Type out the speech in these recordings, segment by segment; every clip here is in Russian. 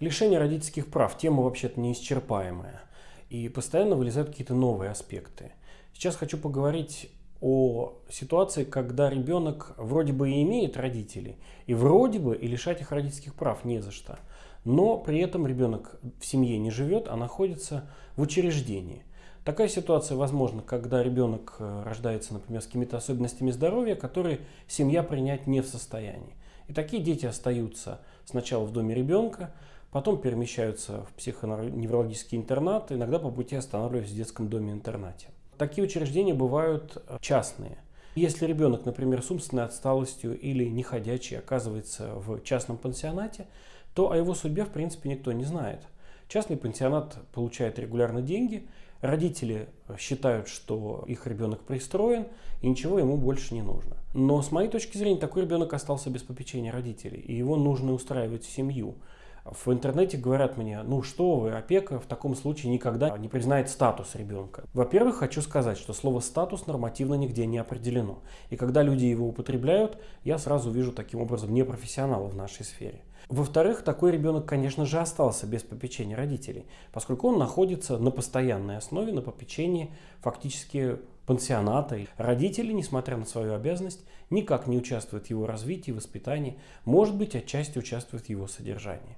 Лишение родительских прав – тема вообще-то неисчерпаемая. И постоянно вылезают какие-то новые аспекты. Сейчас хочу поговорить о ситуации, когда ребенок вроде бы и имеет родителей, и вроде бы и лишать их родительских прав не за что. Но при этом ребенок в семье не живет, а находится в учреждении. Такая ситуация возможна, когда ребенок э, рождается, например, с какими-то особенностями здоровья, которые семья принять не в состоянии. И такие дети остаются сначала в доме ребенка, потом перемещаются в психоневрологический интернат, иногда по пути останавливаются в детском доме-интернате. Такие учреждения бывают э, частные. Если ребенок, например, с умственной отсталостью или неходячий оказывается в частном пансионате, то о его судьбе в принципе никто не знает. Частный пансионат получает регулярно деньги, родители считают, что их ребенок пристроен и ничего ему больше не нужно. Но с моей точки зрения такой ребенок остался без попечения родителей, и его нужно устраивать в семью. В интернете говорят мне, ну что вы, опека в таком случае никогда не признает статус ребенка. Во-первых, хочу сказать, что слово «статус» нормативно нигде не определено. И когда люди его употребляют, я сразу вижу таким образом непрофессионала в нашей сфере. Во-вторых, такой ребенок, конечно же, остался без попечения родителей, поскольку он находится на постоянной основе, на попечении фактически пансионата. Родители, несмотря на свою обязанность, никак не участвуют в его развитии, воспитании, может быть, отчасти участвуют в его содержании.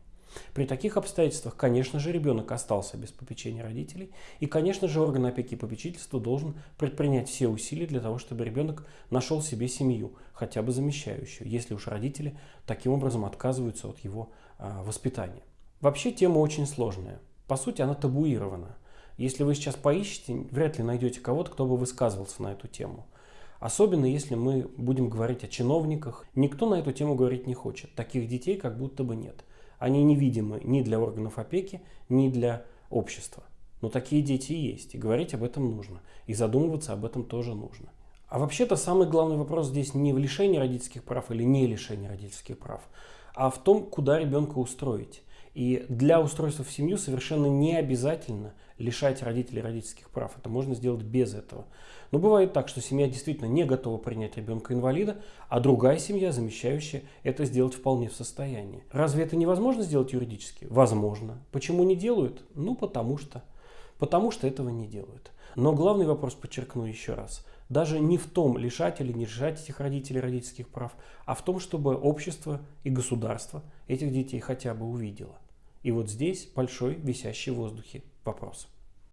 При таких обстоятельствах, конечно же, ребенок остался без попечения родителей, и, конечно же, орган опеки и попечительства должен предпринять все усилия для того, чтобы ребенок нашел себе семью, хотя бы замещающую, если уж родители таким образом отказываются от его а, воспитания. Вообще тема очень сложная. По сути, она табуирована. Если вы сейчас поищете, вряд ли найдете кого-то, кто бы высказывался на эту тему. Особенно если мы будем говорить о чиновниках. Никто на эту тему говорить не хочет. Таких детей как будто бы нет. Они невидимы ни для органов опеки, ни для общества. Но такие дети есть, и говорить об этом нужно, и задумываться об этом тоже нужно. А вообще-то самый главный вопрос здесь не в лишении родительских прав или не лишении родительских прав, а в том, куда ребенка устроить. И для устройства в семью совершенно не обязательно лишать родителей родительских прав. Это можно сделать без этого. Но бывает так, что семья действительно не готова принять ребенка-инвалида, а другая семья, замещающая, это сделать вполне в состоянии. Разве это невозможно сделать юридически? Возможно. Почему не делают? Ну, потому что. Потому что этого не делают. Но главный вопрос подчеркну еще раз. Даже не в том, лишать или не лишать этих родителей родительских прав, а в том, чтобы общество и государство этих детей хотя бы увидело. И вот здесь большой висящий в воздухе вопрос.